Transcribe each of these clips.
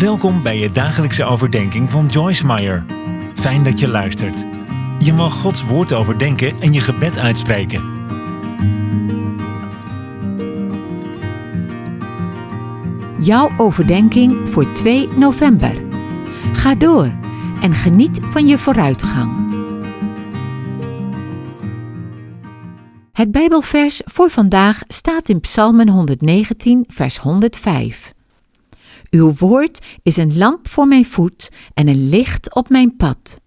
Welkom bij je dagelijkse overdenking van Joyce Meyer. Fijn dat je luistert. Je mag Gods woord overdenken en je gebed uitspreken. Jouw overdenking voor 2 november. Ga door en geniet van je vooruitgang. Het Bijbelvers voor vandaag staat in Psalmen 119, vers 105. Uw woord is een lamp voor mijn voet en een licht op mijn pad.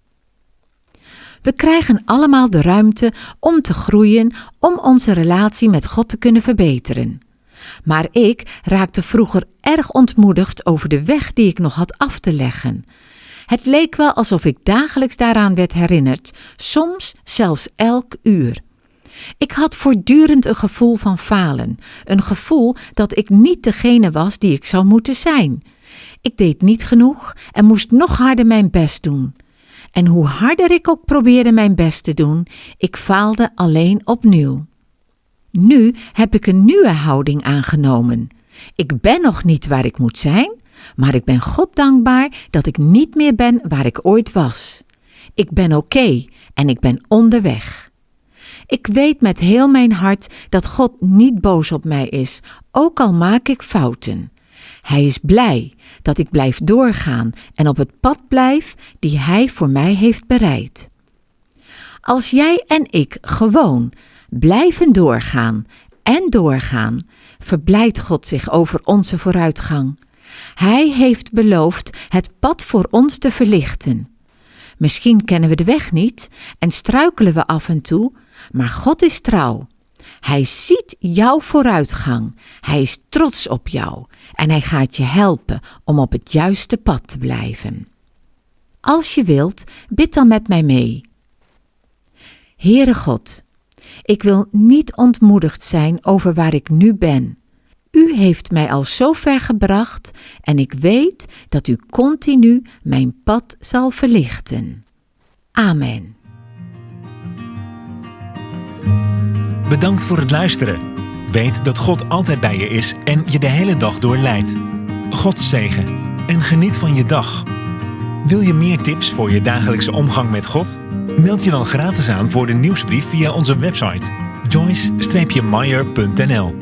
We krijgen allemaal de ruimte om te groeien, om onze relatie met God te kunnen verbeteren. Maar ik raakte vroeger erg ontmoedigd over de weg die ik nog had af te leggen. Het leek wel alsof ik dagelijks daaraan werd herinnerd, soms zelfs elk uur. Ik had voortdurend een gevoel van falen, een gevoel dat ik niet degene was die ik zou moeten zijn. Ik deed niet genoeg en moest nog harder mijn best doen. En hoe harder ik ook probeerde mijn best te doen, ik faalde alleen opnieuw. Nu heb ik een nieuwe houding aangenomen. Ik ben nog niet waar ik moet zijn, maar ik ben God dankbaar dat ik niet meer ben waar ik ooit was. Ik ben oké en ik ben onderweg. Ik weet met heel mijn hart dat God niet boos op mij is, ook al maak ik fouten. Hij is blij dat ik blijf doorgaan en op het pad blijf die Hij voor mij heeft bereid. Als jij en ik gewoon blijven doorgaan en doorgaan, verblijdt God zich over onze vooruitgang. Hij heeft beloofd het pad voor ons te verlichten. Misschien kennen we de weg niet en struikelen we af en toe, maar God is trouw. Hij ziet jouw vooruitgang. Hij is trots op jou en hij gaat je helpen om op het juiste pad te blijven. Als je wilt, bid dan met mij mee. Heere God, ik wil niet ontmoedigd zijn over waar ik nu ben. U heeft mij al zo ver gebracht en ik weet dat u continu mijn pad zal verlichten. Amen. Bedankt voor het luisteren. Weet dat God altijd bij je is en je de hele dag door leidt. God zegen en geniet van je dag. Wil je meer tips voor je dagelijkse omgang met God? Meld je dan gratis aan voor de nieuwsbrief via onze website joyce-meyer.nl